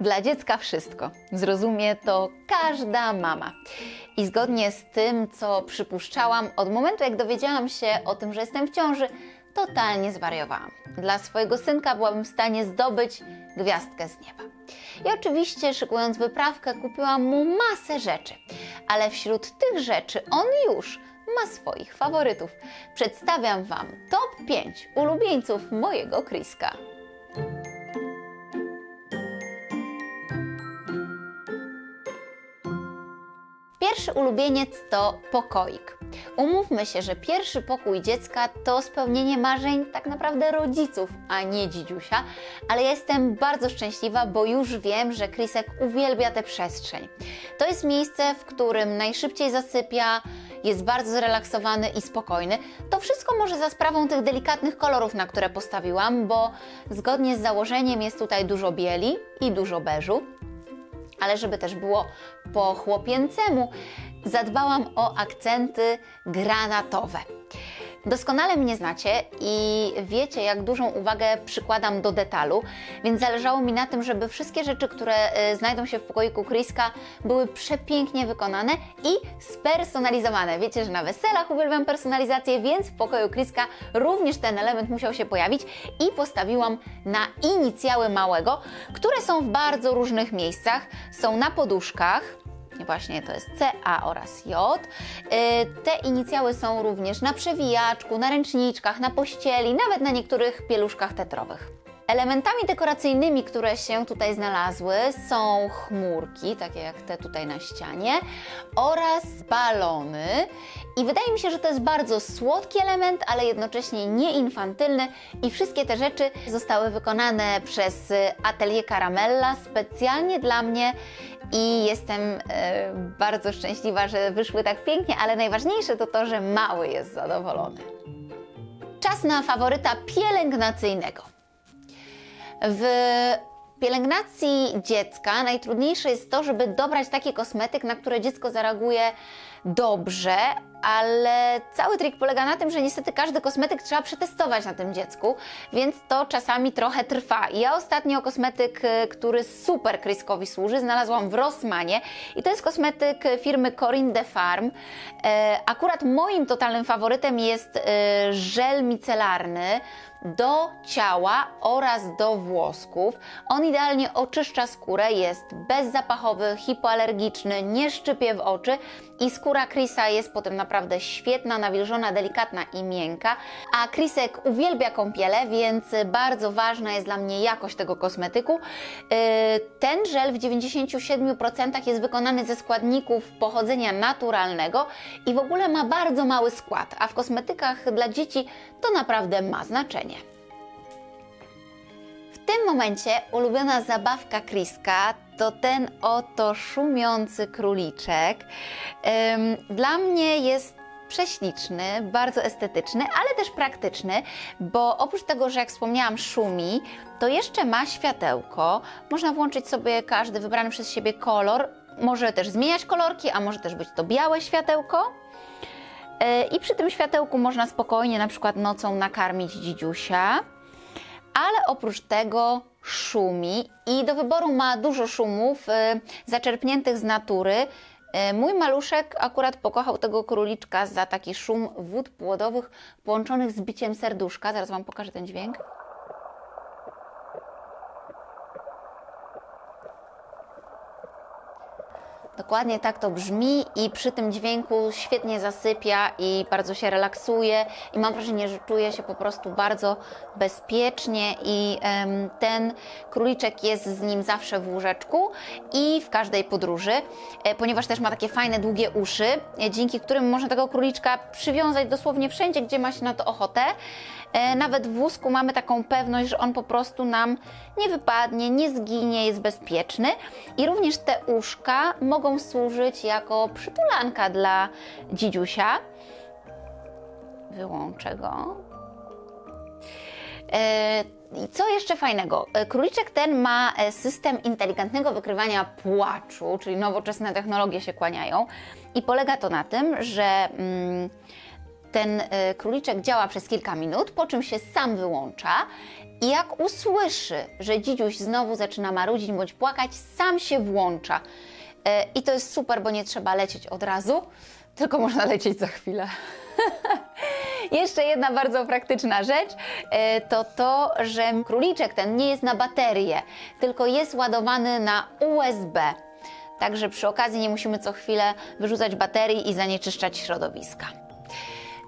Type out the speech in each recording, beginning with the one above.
Dla dziecka wszystko. Zrozumie to każda mama. I zgodnie z tym, co przypuszczałam, od momentu jak dowiedziałam się o tym, że jestem w ciąży, totalnie zwariowałam. Dla swojego synka byłabym w stanie zdobyć gwiazdkę z nieba. I oczywiście, szykując wyprawkę, kupiłam mu masę rzeczy, ale wśród tych rzeczy on już ma swoich faworytów. Przedstawiam Wam top 5 ulubieńców mojego Kriska. Pierwszy ulubieniec to pokoik. Umówmy się, że pierwszy pokój dziecka to spełnienie marzeń tak naprawdę rodziców, a nie dzidziusia, ale jestem bardzo szczęśliwa, bo już wiem, że Krisek uwielbia tę przestrzeń. To jest miejsce, w którym najszybciej zasypia, jest bardzo zrelaksowany i spokojny. To wszystko może za sprawą tych delikatnych kolorów, na które postawiłam, bo zgodnie z założeniem jest tutaj dużo bieli i dużo beżu ale żeby też było po chłopięcemu, zadbałam o akcenty granatowe. Doskonale mnie znacie i wiecie, jak dużą uwagę przykładam do detalu, więc zależało mi na tym, żeby wszystkie rzeczy, które y, znajdą się w pokoiku Kriska, były przepięknie wykonane i spersonalizowane. Wiecie, że na weselach uwielbiam personalizację, więc w pokoju Kriska również ten element musiał się pojawić i postawiłam na inicjały małego, które są w bardzo różnych miejscach. Są na poduszkach, właśnie to jest C, A oraz J. Y, te inicjały są również na przewijaczku, na ręczniczkach, na pościeli, nawet na niektórych pieluszkach tetrowych. Elementami dekoracyjnymi, które się tutaj znalazły są chmurki, takie jak te tutaj na ścianie, oraz balony. I wydaje mi się, że to jest bardzo słodki element, ale jednocześnie nieinfantylny i wszystkie te rzeczy zostały wykonane przez Atelier Caramella specjalnie dla mnie i jestem e, bardzo szczęśliwa, że wyszły tak pięknie, ale najważniejsze to to, że mały jest zadowolony. Czas na faworyta pielęgnacyjnego. W pielęgnacji dziecka najtrudniejsze jest to, żeby dobrać taki kosmetyk, na które dziecko zareaguje dobrze, ale cały trik polega na tym, że niestety każdy kosmetyk trzeba przetestować na tym dziecku, więc to czasami trochę trwa. Ja ostatnio kosmetyk, y, który super Kryskowi służy, znalazłam w Rossmanie i to jest kosmetyk firmy Corinne de Farm. E, akurat moim totalnym faworytem jest y, żel micelarny do ciała oraz do włosków. On idealnie oczyszcza skórę, jest bezzapachowy, hipoalergiczny, nie szczypie w oczy i skóra Chrisa jest potem naprawdę świetna, nawilżona, delikatna i miękka. A Chrisek uwielbia kąpiele, więc bardzo ważna jest dla mnie jakość tego kosmetyku. Yy, ten żel w 97% jest wykonany ze składników pochodzenia naturalnego i w ogóle ma bardzo mały skład, a w kosmetykach dla dzieci to naprawdę ma znaczenie. W tym momencie ulubiona zabawka Kriska to ten oto szumiący króliczek. Dla mnie jest prześliczny, bardzo estetyczny, ale też praktyczny, bo oprócz tego, że jak wspomniałam szumi, to jeszcze ma światełko. Można włączyć sobie każdy wybrany przez siebie kolor. Może też zmieniać kolorki, a może też być to białe światełko. E, I przy tym światełku można spokojnie na przykład nocą nakarmić dzidziusia ale oprócz tego szumi i do wyboru ma dużo szumów y, zaczerpniętych z natury. Y, mój maluszek akurat pokochał tego króliczka za taki szum wód płodowych połączonych z biciem serduszka. Zaraz Wam pokażę ten dźwięk. Dokładnie tak to brzmi i przy tym dźwięku świetnie zasypia i bardzo się relaksuje i mam wrażenie, że czuje się po prostu bardzo bezpiecznie i ten króliczek jest z nim zawsze w łóżeczku i w każdej podróży, e, ponieważ też ma takie fajne, długie uszy, e, dzięki którym można tego króliczka przywiązać dosłownie wszędzie, gdzie ma się na to ochotę. E, nawet w wózku mamy taką pewność, że on po prostu nam nie wypadnie, nie zginie, jest bezpieczny i również te uszka mogą służyć jako przytulanka dla dzidziusia. Wyłączę go. E, I co jeszcze fajnego? E, króliczek ten ma system inteligentnego wykrywania płaczu, czyli nowoczesne technologie się kłaniają. I polega to na tym, że mm, Ten e, króliczek działa przez kilka minut, po czym się sam wyłącza i jak usłyszy, że dzidziuś znowu zaczyna marudzić bądź płakać, sam się włącza. E, I to jest super, bo nie trzeba lecieć od razu, tylko można lecieć za chwilę. Jeszcze jedna bardzo praktyczna rzecz e, to to, że króliczek ten nie jest na baterię, tylko jest ładowany na USB. Także przy okazji nie musimy co chwilę wyrzucać baterii i zanieczyszczać środowiska.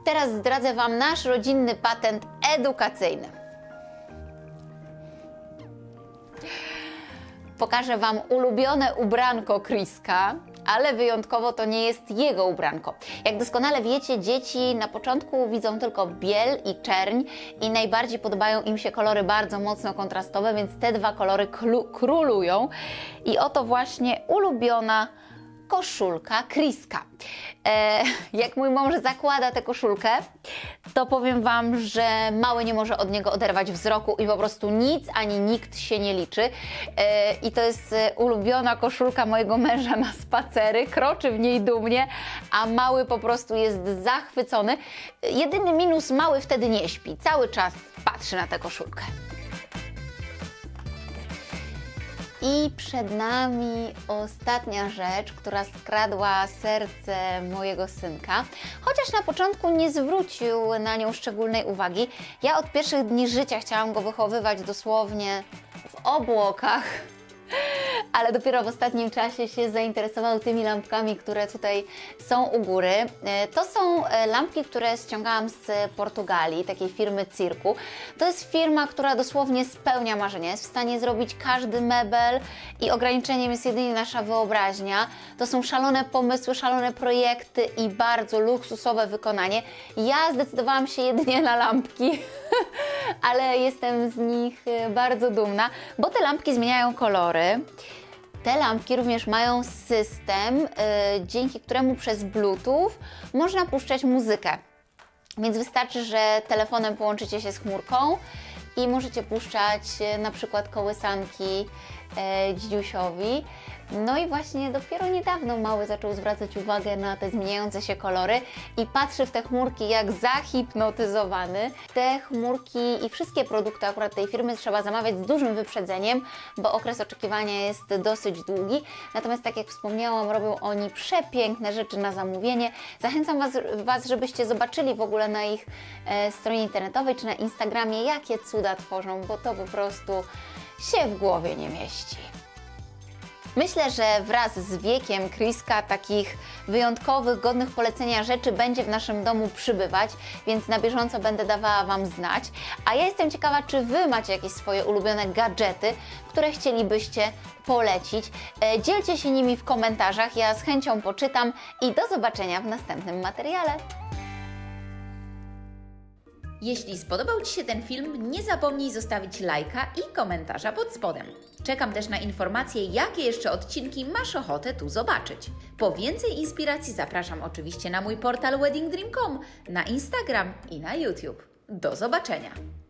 Teraz zdradzę Wam nasz rodzinny patent edukacyjny. Pokażę Wam ulubione ubranko Kriska, ale wyjątkowo to nie jest jego ubranko. Jak doskonale wiecie, dzieci na początku widzą tylko biel i czerń i najbardziej podobają im się kolory bardzo mocno kontrastowe, więc te dwa kolory królują. I oto właśnie ulubiona koszulka Kriska. E, jak mój mąż zakłada tę koszulkę, to powiem Wam, że mały nie może od niego oderwać wzroku i po prostu nic ani nikt się nie liczy. E, I to jest ulubiona koszulka mojego męża na spacery, kroczy w niej dumnie, a mały po prostu jest zachwycony. Jedyny minus, mały wtedy nie śpi, cały czas patrzy na tę koszulkę. I przed nami ostatnia rzecz, która skradła serce mojego synka. Chociaż na początku nie zwrócił na nią szczególnej uwagi, ja od pierwszych dni życia chciałam go wychowywać dosłownie w obłokach ale dopiero w ostatnim czasie się zainteresował tymi lampkami, które tutaj są u góry. E, to są e, lampki, które ściągałam z Portugalii, takiej firmy Cirku. To jest firma, która dosłownie spełnia marzenia. Jest w stanie zrobić każdy mebel i ograniczeniem jest jedynie nasza wyobraźnia. To są szalone pomysły, szalone projekty i bardzo luksusowe wykonanie. Ja zdecydowałam się jedynie na lampki, ale jestem z nich e, bardzo dumna, bo te lampki zmieniają kolory. Te lampki również mają system, yy, dzięki któremu przez Bluetooth można puszczać muzykę. Więc wystarczy, że telefonem połączycie się z chmurką i możecie puszczać yy, na przykład kołysanki e, dzidziusiowi. No i właśnie dopiero niedawno mały zaczął zwracać uwagę na te zmieniające się kolory i patrzy w te chmurki jak zahipnotyzowany. Te chmurki i wszystkie produkty akurat tej firmy trzeba zamawiać z dużym wyprzedzeniem, bo okres oczekiwania jest dosyć długi. Natomiast tak jak wspomniałam, robią oni przepiękne rzeczy na zamówienie. Zachęcam Was, was żebyście zobaczyli w ogóle na ich e, stronie internetowej czy na Instagramie, jakie cuda tworzą, bo to po prostu się w głowie nie mieści. Myślę, że wraz z wiekiem Kriska takich wyjątkowych, godnych polecenia rzeczy będzie w naszym domu przybywać, więc na bieżąco będę dawała Wam znać. A ja jestem ciekawa, czy Wy macie jakieś swoje ulubione gadżety, które chcielibyście polecić. E, dzielcie się nimi w komentarzach, ja z chęcią poczytam i do zobaczenia w następnym materiale. Jeśli spodobał Ci się ten film, nie zapomnij zostawić lajka i komentarza pod spodem. Czekam też na informacje, jakie jeszcze odcinki masz ochotę tu zobaczyć. Po więcej inspiracji zapraszam oczywiście na mój portal weddingdream.com, na Instagram i na YouTube. Do zobaczenia!